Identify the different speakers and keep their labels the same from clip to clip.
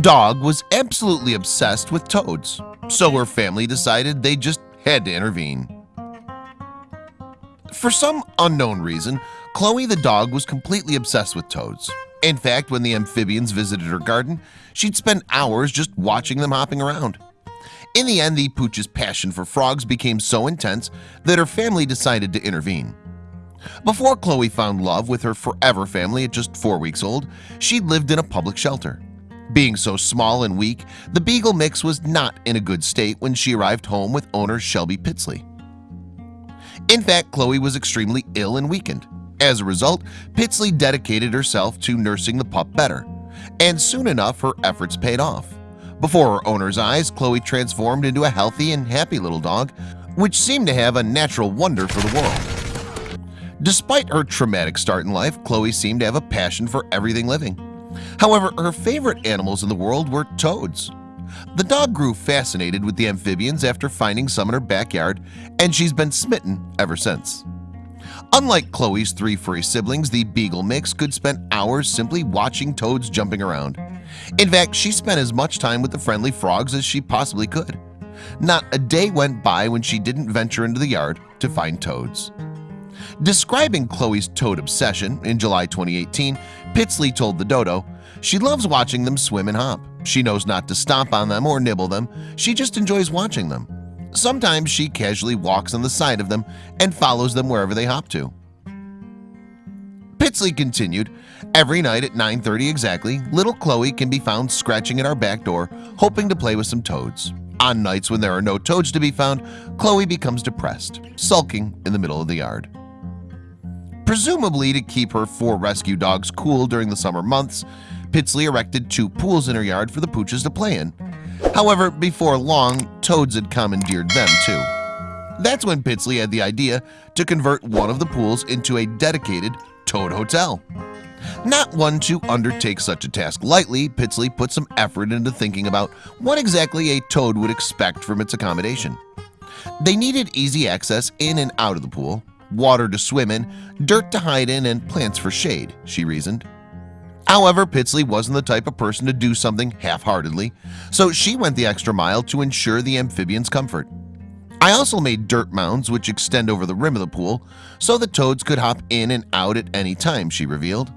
Speaker 1: dog was absolutely obsessed with toads So her family decided they just had to intervene. For some unknown reason Chloe the dog was completely obsessed with toads. In fact when the amphibians visited her garden She'd spend hours just watching them hopping around. In the end the pooch's passion for frogs became so intense that her family decided to intervene. Before Chloe found love with her forever family at just four weeks old She'd lived in a public shelter being so small and weak the Beagle mix was not in a good state when she arrived home with owner Shelby Pitsley. In fact Chloe was extremely ill and weakened. As a result Pitsley dedicated herself to nursing the pup better and soon enough her efforts paid off. Before her owner's eyes Chloe transformed into a healthy and happy little dog which seemed to have a natural wonder for the world. Despite her traumatic start in life Chloe seemed to have a passion for everything living However, her favorite animals in the world were toads. The dog grew fascinated with the amphibians after finding some in her backyard and she's been smitten ever since. Unlike Chloe's three furry siblings the Beagle mix could spend hours simply watching toads jumping around. In fact, she spent as much time with the friendly frogs as she possibly could. Not a day went by when she didn't venture into the yard to find toads. Describing Chloe's toad obsession in July 2018 Pitsley told the dodo she loves watching them swim and hop. She knows not to stomp on them or nibble them. She just enjoys watching them. Sometimes she casually walks on the side of them and follows them wherever they hop to. Pitsley continued every night at 930 exactly little Chloe can be found scratching at our back door hoping to play with some toads. On nights when there are no toads to be found Chloe becomes depressed sulking in the middle of the yard Presumably to keep her four rescue dogs cool during the summer months Pitsley erected two pools in her yard for the pooches to play in. However before long toads had commandeered them too. That's when Pitsley had the idea to convert one of the pools into a dedicated toad hotel. Not one to undertake such a task lightly Pitsley put some effort into thinking about what exactly a toad would expect from its accommodation. They needed easy access in and out of the pool water to swim in, dirt to hide in, and plants for shade, she reasoned. However, Pitsley wasn't the type of person to do something half-heartedly, so she went the extra mile to ensure the amphibians' comfort. I also made dirt mounds which extend over the rim of the pool so the toads could hop in and out at any time, she revealed.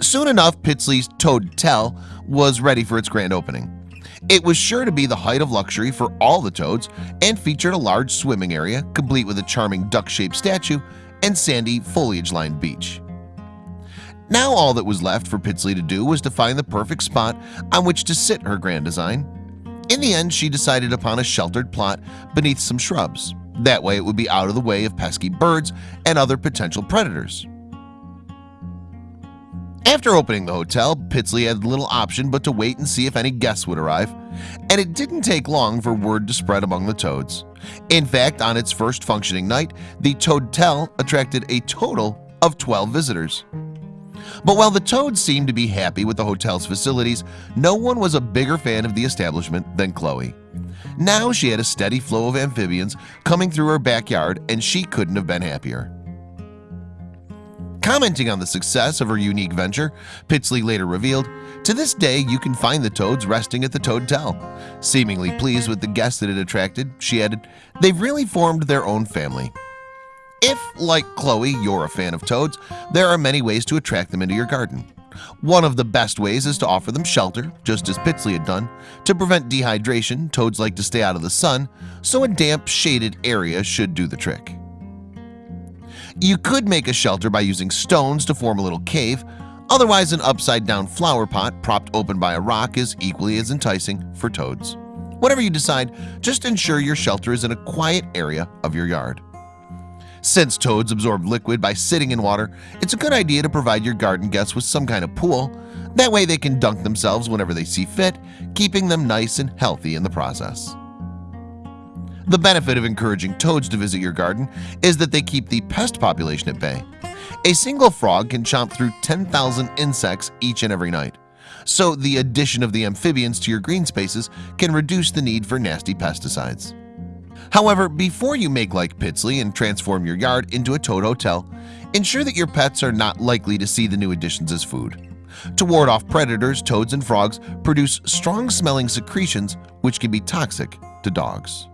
Speaker 1: Soon enough, Pitsley's Toadtel was ready for its grand opening. It was sure to be the height of luxury for all the toads and featured a large swimming area complete with a charming duck-shaped statue and sandy foliage-lined beach. Now all that was left for Pitsley to do was to find the perfect spot on which to sit her grand design. In the end she decided upon a sheltered plot beneath some shrubs. That way it would be out of the way of pesky birds and other potential predators after opening the hotel Pitsley had little option but to wait and see if any guests would arrive and it didn't take long for word to spread among the toads. In fact on its first functioning night the Toadtel attracted a total of 12 visitors. But while the toads seemed to be happy with the hotel's facilities no one was a bigger fan of the establishment than Chloe. Now she had a steady flow of amphibians coming through her backyard and she couldn't have been happier Commenting on the success of her unique venture, Pitsley later revealed, To this day you can find the toads resting at the Toadtel. Seemingly pleased with the guests that it attracted, she added, They've really formed their own family. If, like Chloe, you're a fan of toads, there are many ways to attract them into your garden. One of the best ways is to offer them shelter, just as Pitsley had done. To prevent dehydration, toads like to stay out of the sun, so a damp, shaded area should do the trick. You could make a shelter by using stones to form a little cave. Otherwise an upside-down flower pot propped open by a rock is equally as enticing for toads. Whatever you decide, just ensure your shelter is in a quiet area of your yard. Since toads absorb liquid by sitting in water It's a good idea to provide your garden guests with some kind of pool. That way they can dunk themselves whenever they see fit Keeping them nice and healthy in the process the benefit of encouraging toads to visit your garden is that they keep the pest population at bay. A single frog can chomp through 10,000 insects each and every night. So the addition of the amphibians to your green spaces can reduce the need for nasty pesticides. However, before you make like Pitsley and transform your yard into a toad hotel Ensure that your pets are not likely to see the new additions as food. To ward off predators, toads and frogs produce strong smelling secretions which can be toxic to dogs.